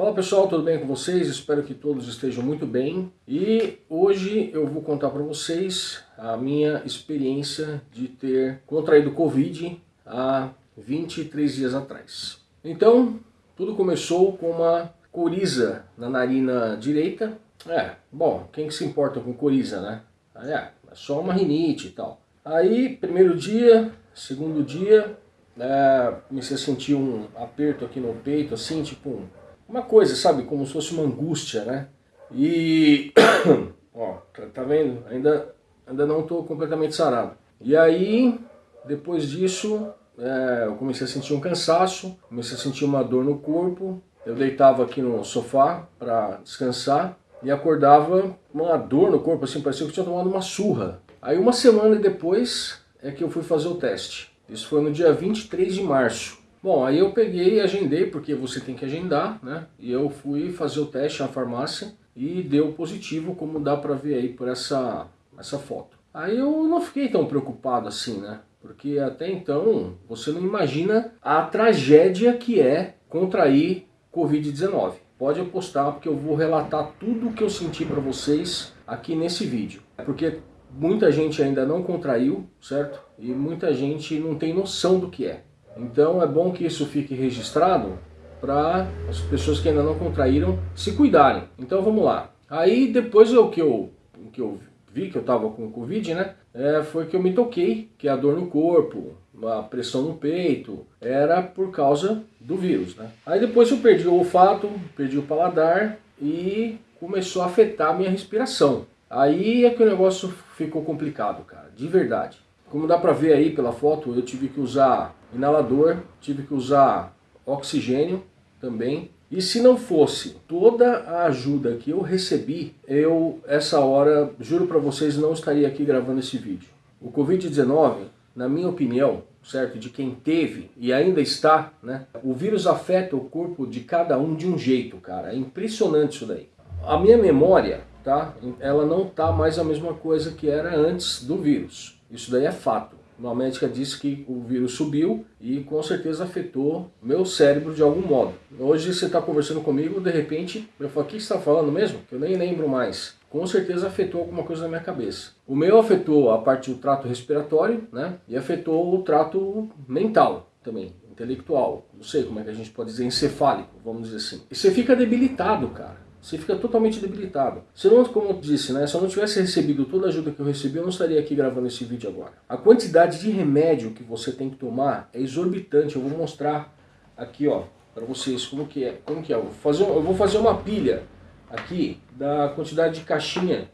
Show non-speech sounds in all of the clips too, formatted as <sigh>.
Fala pessoal, tudo bem com vocês? Espero que todos estejam muito bem. E hoje eu vou contar para vocês a minha experiência de ter contraído Covid há 23 dias atrás. Então, tudo começou com uma coriza na narina direita. É, bom, quem que se importa com coriza, né? É, é só uma rinite e tal. Aí, primeiro dia, segundo dia, é, comecei a sentir um aperto aqui no peito, assim, tipo uma coisa, sabe, como se fosse uma angústia, né? E, <coughs> ó, tá, tá vendo? Ainda, ainda não estou completamente sarado. E aí, depois disso, é, eu comecei a sentir um cansaço, comecei a sentir uma dor no corpo. Eu deitava aqui no sofá para descansar e acordava uma dor no corpo, assim, parecia que eu tinha tomado uma surra. Aí uma semana depois é que eu fui fazer o teste. Isso foi no dia 23 de março. Bom, aí eu peguei e agendei, porque você tem que agendar, né? E eu fui fazer o teste na farmácia e deu positivo, como dá pra ver aí por essa, essa foto. Aí eu não fiquei tão preocupado assim, né? Porque até então você não imagina a tragédia que é contrair Covid-19. Pode apostar porque eu vou relatar tudo o que eu senti para vocês aqui nesse vídeo. Porque muita gente ainda não contraiu, certo? E muita gente não tem noção do que é. Então é bom que isso fique registrado para as pessoas que ainda não contraíram se cuidarem. Então vamos lá. Aí depois o que eu, que eu vi que eu estava com Covid, né? É, foi que eu me toquei, que a dor no corpo, a pressão no peito, era por causa do vírus, né? Aí depois eu perdi o olfato, perdi o paladar e começou a afetar a minha respiração. Aí é que o negócio ficou complicado, cara, de verdade. Como dá pra ver aí pela foto, eu tive que usar inalador, tive que usar oxigênio também. E se não fosse toda a ajuda que eu recebi, eu, essa hora, juro para vocês, não estaria aqui gravando esse vídeo. O Covid-19, na minha opinião, certo, de quem teve e ainda está, né, o vírus afeta o corpo de cada um de um jeito, cara. É impressionante isso daí. A minha memória, tá, ela não tá mais a mesma coisa que era antes do vírus. Isso daí é fato. Uma médica disse que o vírus subiu e com certeza afetou meu cérebro de algum modo. Hoje você está conversando comigo, de repente, eu falo, o que você está falando mesmo? Que eu nem lembro mais. Com certeza afetou alguma coisa na minha cabeça. O meu afetou a parte do trato respiratório, né? E afetou o trato mental também, intelectual. Não sei como é que a gente pode dizer, encefálico, vamos dizer assim. E você fica debilitado, cara. Você fica totalmente debilitado. Se não, como eu disse, né, se eu não tivesse recebido toda a ajuda que eu recebi, eu não estaria aqui gravando esse vídeo agora. A quantidade de remédio que você tem que tomar é exorbitante. Eu vou mostrar aqui, ó, para vocês como que é. Como que é? Eu vou, fazer, eu vou fazer uma pilha aqui da quantidade de caixinha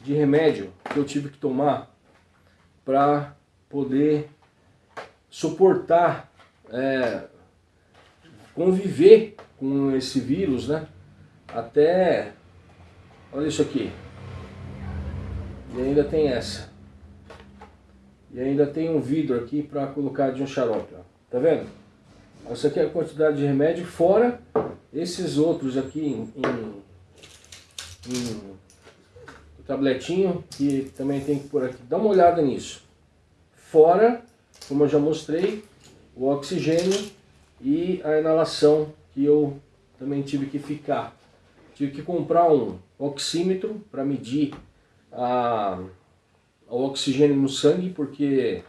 de remédio que eu tive que tomar para poder suportar, é, conviver com esse vírus, né? Até... Olha isso aqui. E ainda tem essa. E ainda tem um vidro aqui para colocar de um xarope. Ó. Tá vendo? Essa aqui é a quantidade de remédio, fora esses outros aqui em, em, em tabletinho, que também tem que pôr aqui. Dá uma olhada nisso. Fora, como eu já mostrei, o oxigênio e a inalação que eu também tive que ficar. Tive que comprar um oxímetro para medir a, o oxigênio no sangue, porque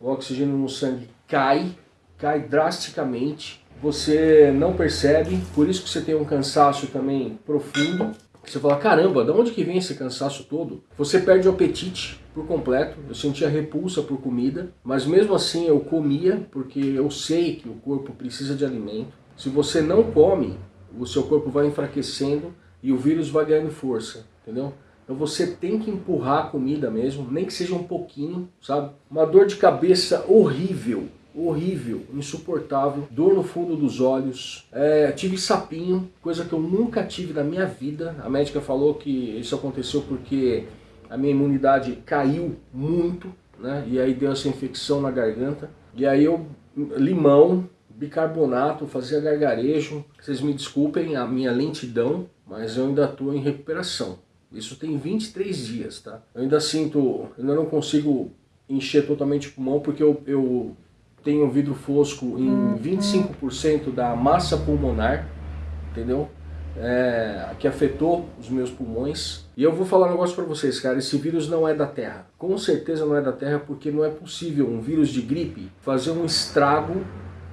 o oxigênio no sangue cai, cai drasticamente. Você não percebe, por isso que você tem um cansaço também profundo. Você fala, caramba, de onde que vem esse cansaço todo? Você perde o apetite por completo, eu sentia repulsa por comida, mas mesmo assim eu comia, porque eu sei que o corpo precisa de alimento. Se você não come, o seu corpo vai enfraquecendo e o vírus vai ganhando força, entendeu? Então você tem que empurrar a comida mesmo, nem que seja um pouquinho, sabe? Uma dor de cabeça horrível, horrível, insuportável, dor no fundo dos olhos, é, tive sapinho, coisa que eu nunca tive na minha vida. A médica falou que isso aconteceu porque a minha imunidade caiu muito, né? E aí deu essa infecção na garganta. E aí eu, limão, bicarbonato, fazia gargarejo. Vocês me desculpem a minha lentidão, mas eu ainda estou em recuperação. Isso tem 23 dias, tá? Eu ainda sinto, ainda não consigo encher totalmente o pulmão porque eu, eu tenho vidro fosco em 25% da massa pulmonar, entendeu? é, que afetou os meus pulmões. E eu vou falar um negócio para vocês, cara, esse vírus não é da Terra. Com certeza não é da Terra, porque não é possível um vírus de gripe fazer um estrago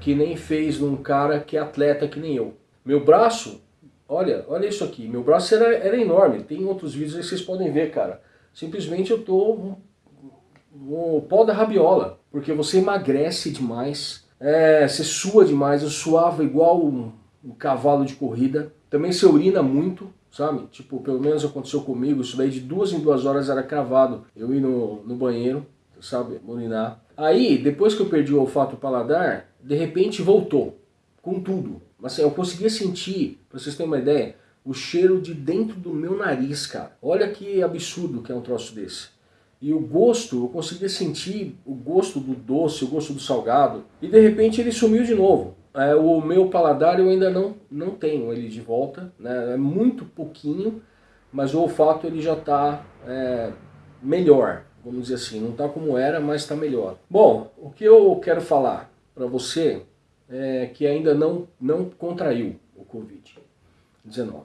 que nem fez num cara que é atleta que nem eu. Meu braço, olha, olha isso aqui, meu braço era, era enorme, tem outros vídeos aí que vocês podem ver, cara. Simplesmente eu tô o pó da rabiola, porque você emagrece demais, é, você sua demais, eu suava igual um, um cavalo de corrida, também você urina muito, sabe? Tipo, pelo menos aconteceu comigo, isso daí de duas em duas horas era cravado, eu ir no, no banheiro, sabe, urinar. Aí, depois que eu perdi o olfato paladar, de repente voltou, com tudo. Assim, eu conseguia sentir, pra vocês terem uma ideia, o cheiro de dentro do meu nariz, cara. Olha que absurdo que é um troço desse. E o gosto, eu conseguia sentir o gosto do doce, o gosto do salgado. E de repente ele sumiu de novo. É, o meu paladar eu ainda não, não tenho ele de volta. Né? É muito pouquinho, mas o olfato ele já está é, melhor. Vamos dizer assim, não está como era, mas está melhor. Bom, o que eu quero falar para você é que ainda não, não contraiu o Covid-19.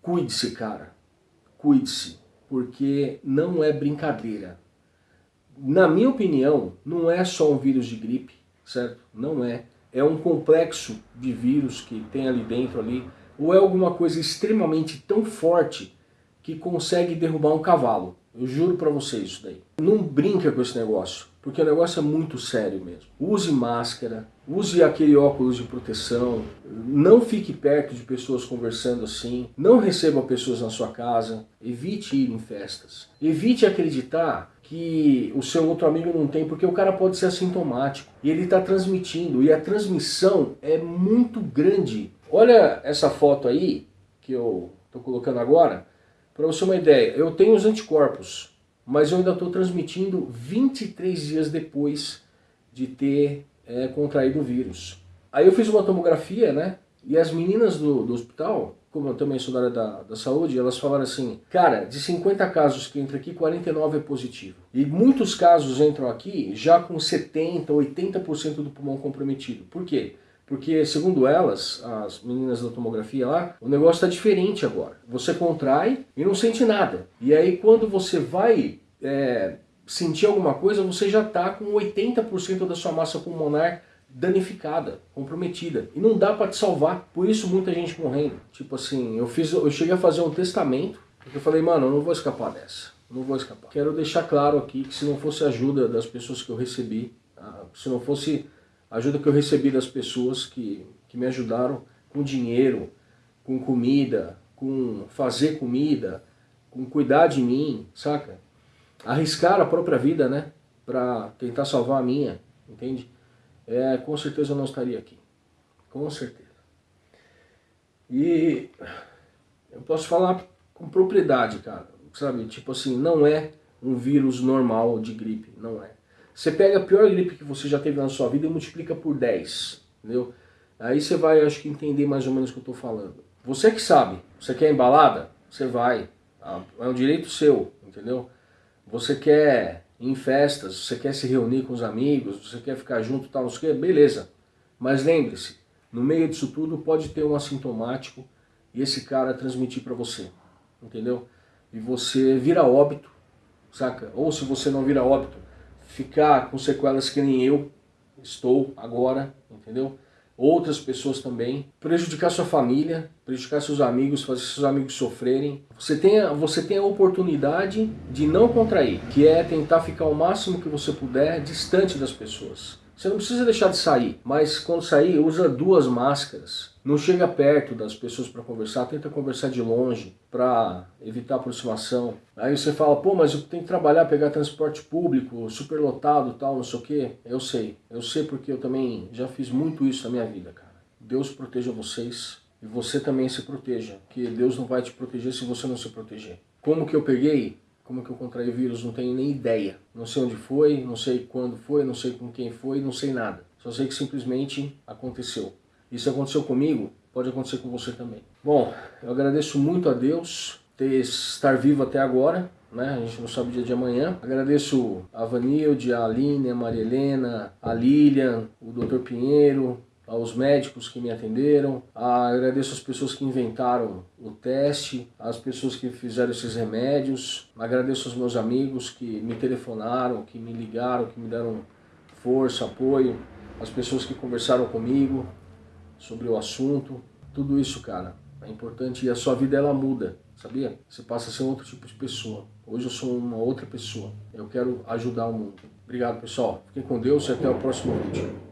Cuide-se, cara. Cuide-se porque não é brincadeira. Na minha opinião, não é só um vírus de gripe, certo? Não é. É um complexo de vírus que tem ali dentro ali, ou é alguma coisa extremamente tão forte que consegue derrubar um cavalo. Eu juro para vocês isso daí. Não brinca com esse negócio, porque o negócio é muito sério mesmo. Use máscara, Use aquele óculos de proteção, não fique perto de pessoas conversando assim, não receba pessoas na sua casa, evite ir em festas. Evite acreditar que o seu outro amigo não tem, porque o cara pode ser assintomático e ele está transmitindo, e a transmissão é muito grande. Olha essa foto aí, que eu estou colocando agora, para você uma ideia, eu tenho os anticorpos, mas eu ainda estou transmitindo 23 dias depois de ter é, contraído o vírus. Aí eu fiz uma tomografia, né? E as meninas do, do hospital, como eu também sou da área da, da saúde, elas falaram assim, cara, de 50 casos que entram aqui, 49 é positivo. E muitos casos entram aqui já com 70%, 80% do pulmão comprometido. Por quê? Porque, segundo elas, as meninas da tomografia lá, o negócio está diferente agora. Você contrai e não sente nada. E aí quando você vai é, sentir alguma coisa, você já está com 80% da sua massa pulmonar danificada, comprometida. E não dá para te salvar. Por isso muita gente morrendo. Tipo assim, eu, fiz, eu cheguei a fazer um testamento, porque eu falei, mano, eu não vou escapar dessa. Não vou escapar. Quero deixar claro aqui que se não fosse a ajuda das pessoas que eu recebi, ah, se não fosse ajuda que eu recebi das pessoas que, que me ajudaram com dinheiro, com comida, com fazer comida, com cuidar de mim, saca? arriscar a própria vida, né? Para tentar salvar a minha, entende? É, com certeza eu não estaria aqui. Com certeza. E eu posso falar com propriedade, cara. Sabe? Tipo assim, não é um vírus normal de gripe. Não é. Você pega a pior gripe que você já teve na sua vida e multiplica por 10. Entendeu? Aí você vai, acho que, entender mais ou menos o que eu estou falando. Você que sabe. Você quer embalada? Você vai. Tá? É um direito seu, entendeu? você quer ir em festas, você quer se reunir com os amigos, você quer ficar junto tal, não sei o que, beleza. Mas lembre-se, no meio disso tudo pode ter um assintomático e esse cara transmitir para você, entendeu? E você vira óbito, saca? Ou se você não vira óbito, ficar com sequelas que nem eu estou agora, entendeu? outras pessoas também, prejudicar sua família, prejudicar seus amigos, fazer seus amigos sofrerem. Você tem, você tem a oportunidade de não contrair, que é tentar ficar o máximo que você puder distante das pessoas. Você não precisa deixar de sair, mas quando sair, usa duas máscaras. Não chega perto das pessoas para conversar, tenta conversar de longe para evitar aproximação. Aí você fala, pô, mas eu tenho que trabalhar, pegar transporte público, superlotado tal, não sei o quê. Eu sei, eu sei porque eu também já fiz muito isso na minha vida, cara. Deus proteja vocês e você também se proteja, que Deus não vai te proteger se você não se proteger. Como que eu peguei? Como que eu contraí o vírus? Não tenho nem ideia. Não sei onde foi, não sei quando foi, não sei com quem foi, não sei nada. Só sei que simplesmente aconteceu. Isso aconteceu comigo, pode acontecer com você também. Bom, eu agradeço muito a Deus ter estar vivo até agora, né? A gente não sabe o dia de amanhã. Agradeço a Vanilde, a Aline, a Maria Helena, a Lilian, o Dr. Pinheiro, aos médicos que me atenderam, agradeço as pessoas que inventaram o teste, as pessoas que fizeram esses remédios, agradeço aos meus amigos que me telefonaram, que me ligaram, que me deram força, apoio, as pessoas que conversaram comigo sobre o assunto, tudo isso, cara, é importante e a sua vida ela muda, sabia? Você passa a ser outro tipo de pessoa. Hoje eu sou uma outra pessoa. Eu quero ajudar o mundo. Obrigado, pessoal. Fiquem com Deus e até o próximo vídeo.